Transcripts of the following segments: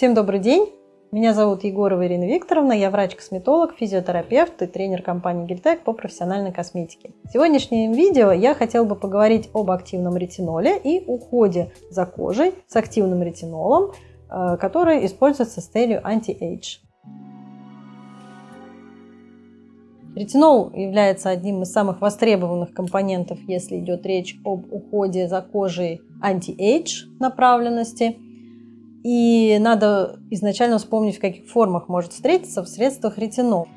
Всем добрый день! Меня зовут Егорова Ирина Викторовна, я врач-косметолог, физиотерапевт и тренер компании Гельтек по профессиональной косметике. В сегодняшнем видео я хотела бы поговорить об активном ретиноле и уходе за кожей с активным ретинолом, э, который используется с целью anti-age. Ретинол является одним из самых востребованных компонентов, если идет речь об уходе за кожей anti-age направленности. И надо изначально вспомнить, в каких формах может встретиться в средствах ретинол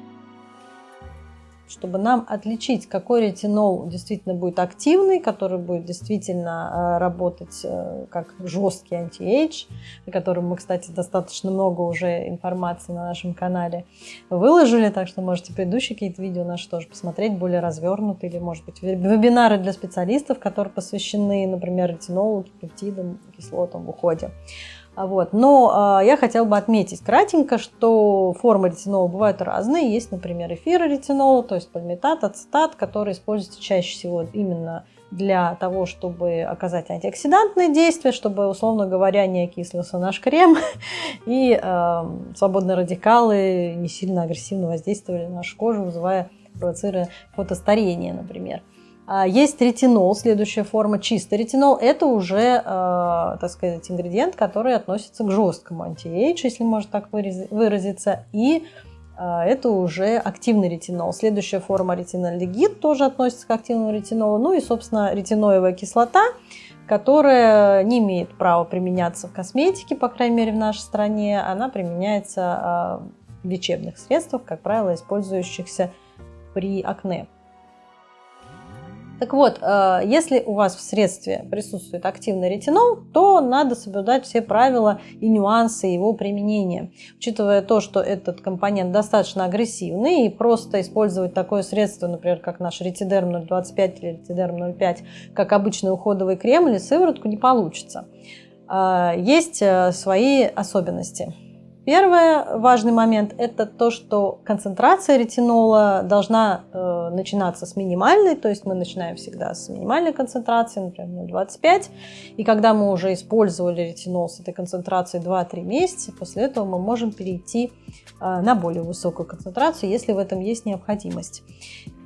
чтобы нам отличить, какой ретинол действительно будет активный, который будет действительно э, работать э, как жесткий anti-age, о котором мы, кстати, достаточно много уже информации на нашем канале выложили, так что можете предыдущие какие-то видео наши тоже посмотреть, более развернутые, или, может быть, вебинары для специалистов, которые посвящены, например, ретинолу, пептидам, кислотам в уходе. Вот. Но э, я хотела бы отметить кратенько, что формы ретинола бывают разные. Есть, например, эфиры ретинола, то есть пальмитат, ацетат, который используется чаще всего именно для того, чтобы оказать антиоксидантные действия, чтобы, условно говоря, не окислился наш крем, и э, свободные радикалы не сильно агрессивно воздействовали на нашу кожу, вызывая, провоцируя фотостарение, например. А, есть ретинол, следующая форма, чистый ретинол. Это уже, э, так сказать, ингредиент, который относится к жесткому anti-age, если можно так выразиться. И э, это уже активный ретинол. Следующая форма ретинолигид тоже относится к активному ретинолу. Ну и, собственно, ретиноевая кислота, которая не имеет права применяться в косметике, по крайней мере в нашей стране. Она применяется э, в лечебных средствах, как правило, использующихся при акне. Так вот, э, если у вас в средстве присутствует активный ретинол, то надо соблюдать все правила и нюансы его применения. Учитывая то, что этот компонент достаточно агрессивный, и просто использовать такое средство, например, как наш ретидерм 025 или ретидерм 05, как обычный уходовый крем или сыворотку, не получится. Э, есть э, свои особенности. Первый важный момент – это то, что концентрация ретинола должна э, начинаться с минимальной, то есть мы начинаем всегда с минимальной концентрации, например, 0,25, и когда мы уже использовали ретинол с этой концентрацией 2-3 месяца, после этого мы можем перейти э, на более высокую концентрацию, если в этом есть необходимость.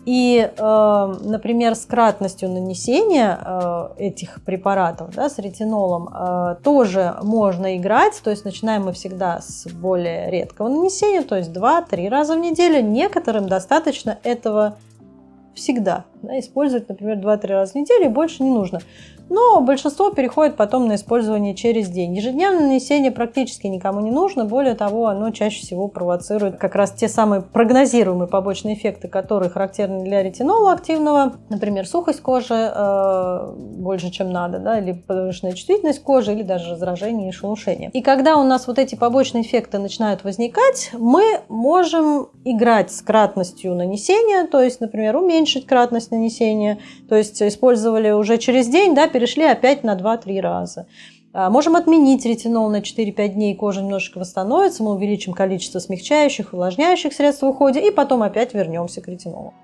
И, э, например, с кратностью нанесения э, этих препаратов, да, с ретинолом, э, тоже можно играть. То есть начинаем мы всегда с более редкого нанесения, то есть 2-3 раза в неделю. Некоторым достаточно этого всегда. Да, использовать, например, 2-3 раза в неделю и больше не нужно но большинство переходит потом на использование через день. Ежедневное нанесение практически никому не нужно, более того, оно чаще всего провоцирует как раз те самые прогнозируемые побочные эффекты, которые характерны для ретинола активного, например, сухость кожи э, больше, чем надо, да, или повышенная чувствительность кожи, или даже раздражение и шелушение. И когда у нас вот эти побочные эффекты начинают возникать, мы можем играть с кратностью нанесения, то есть, например, уменьшить кратность нанесения, то есть использовали уже через день, да, перешли опять на 2-3 раза. А, можем отменить ретинол на 4-5 дней, кожа немножечко восстановится, мы увеличим количество смягчающих, увлажняющих средств в уходе и потом опять вернемся к ретинолу.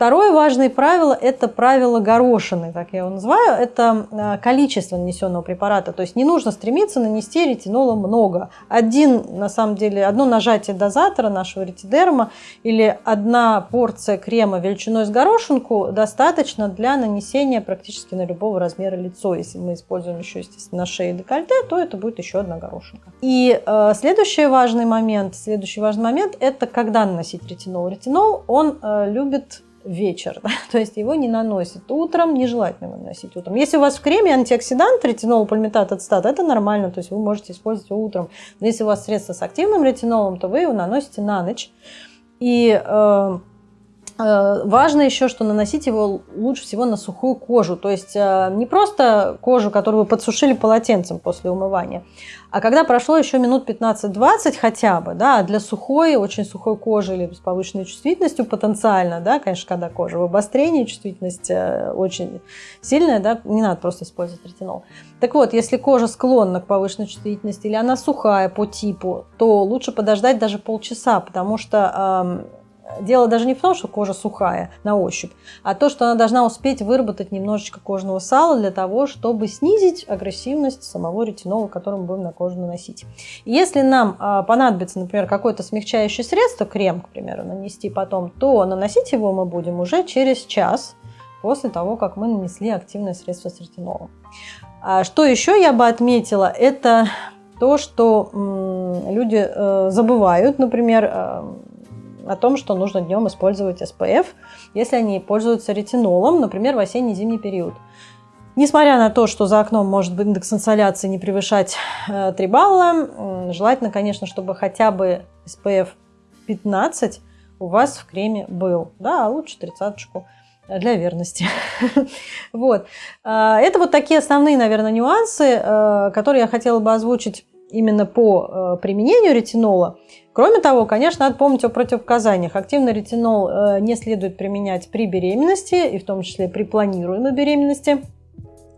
Второе важное правило – это правило горошины, так я его называю. Это а, количество нанесенного препарата. То есть не нужно стремиться нанести ретинола много. Один, на самом деле, одно нажатие дозатора нашего ретидерма или одна порция крема величиной с горошинку достаточно для нанесения практически на любого размера лицо. Если мы используем еще, естественно, на шее декольте, то это будет еще одна горошинка. И э, следующий важный момент, следующий важный момент – это когда наносить ретинол. Ретинол, он э, любит вечер, да? то есть его не наносят утром, нежелательно наносить утром. Если у вас в креме антиоксидант, ретинол, пальмитат, ацетат, это нормально, то есть вы можете использовать его утром. Но если у вас средство с активным ретинолом, то вы его наносите на ночь. И Э, важно еще, что наносить его лучше всего на сухую кожу. То есть э, не просто кожу, которую вы подсушили полотенцем после умывания, а когда прошло еще минут 15-20 хотя бы, да, для сухой, очень сухой кожи или с повышенной чувствительностью потенциально, да, конечно, когда кожа в обострении, чувствительность э, очень сильная, да, не надо просто использовать ретинол. Так вот, если кожа склонна к повышенной чувствительности или она сухая по типу, то лучше подождать даже полчаса, потому что дело даже не в том, что кожа сухая на ощупь, а то, что она должна успеть выработать немножечко кожного сала для того, чтобы снизить агрессивность самого ретинола, который мы будем на кожу наносить. Если нам а, понадобится, например, какое-то смягчающее средство, крем, к примеру, нанести потом, то наносить его мы будем уже через час после того, как мы нанесли активное средство с ретинолом. А что еще я бы отметила, это то, что люди э, забывают, например, э, о том, что нужно днем использовать SPF, если они пользуются ретинолом, например, в осенне-зимний период. Несмотря на то, что за окном может быть индекс инсоляции не превышать 3 э, балла, желательно, конечно, чтобы хотя бы SPF 15 у вас в креме был. Да, а лучше тридцаточку для верности. вот. А, это вот такие основные, наверное, нюансы, которые я хотела бы озвучить именно по э, применению ретинола. Кроме того, конечно, надо помнить о противопоказаниях. Активный ретинол э, не следует применять при беременности, и в том числе при планируемой беременности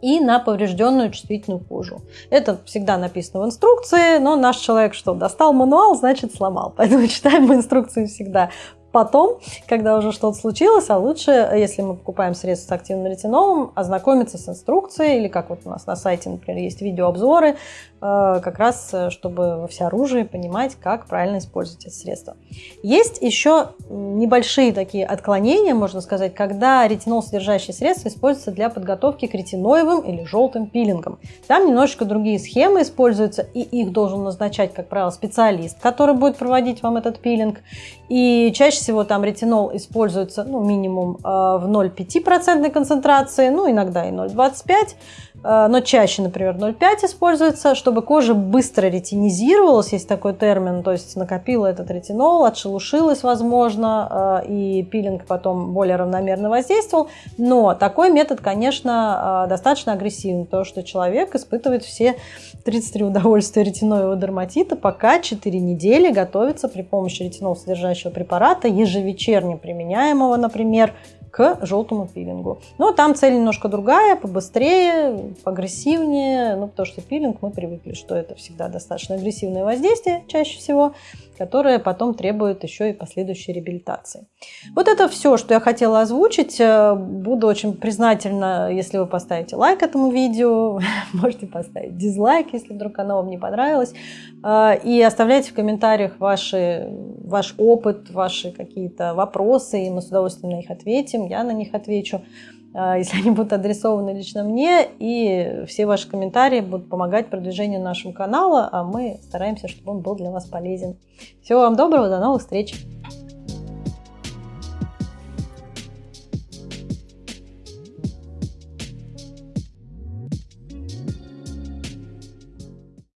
и на поврежденную чувствительную кожу. Это всегда написано в инструкции, но наш человек что, достал мануал, значит сломал. Поэтому читаем инструкцию всегда потом, когда уже что-то случилось, а лучше, если мы покупаем средства с активным ретинолом, ознакомиться с инструкцией, или как вот у нас на сайте, например, есть видеообзоры, э, как раз, э, чтобы во всеоружии понимать, как правильно использовать эти средства. Есть еще небольшие такие отклонения, можно сказать, когда ретинол содержащие средства используются для подготовки к ретиноевым или желтым пилингам. Там немножечко другие схемы используются, и их должен назначать, как правило, специалист, который будет проводить вам этот пилинг. И чаще всего там ретинол используется ну, минимум э, в 0,5% концентрации, ну иногда и 0,25%. Э, но чаще, например, 0,5 используется, чтобы кожа быстро ретинизировалась, есть такой термин, то есть накопила этот ретинол, отшелушилась, возможно, э, и пилинг потом более равномерно воздействовал. Но такой метод, конечно, э, достаточно агрессивный, потому что человек испытывает все 33 удовольствия ретиноевого дерматита, пока 4 недели готовится при помощи ретинол содержащего препарата, ежевечерне применяемого, например, к желтому пилингу. Но там цель немножко другая, побыстрее, поагрессивнее, ну, потому что пилинг мы привыкли, что это всегда достаточно агрессивное воздействие чаще всего которая потом требует еще и последующей реабилитации. Вот это все, что я хотела озвучить. Э, буду очень признательна, если вы поставите лайк этому видео, можете поставить дизлайк, если вдруг оно вам не понравилось, э, и оставляйте в комментариях ваши, ваш опыт, ваши какие-то вопросы, и мы с удовольствием на них ответим, я на них отвечу. А, если они будут адресованы лично мне, и все ваши комментарии будут помогать продвижению нашего канала, а мы стараемся, чтобы он был для вас полезен. Всего вам доброго, до новых встреч!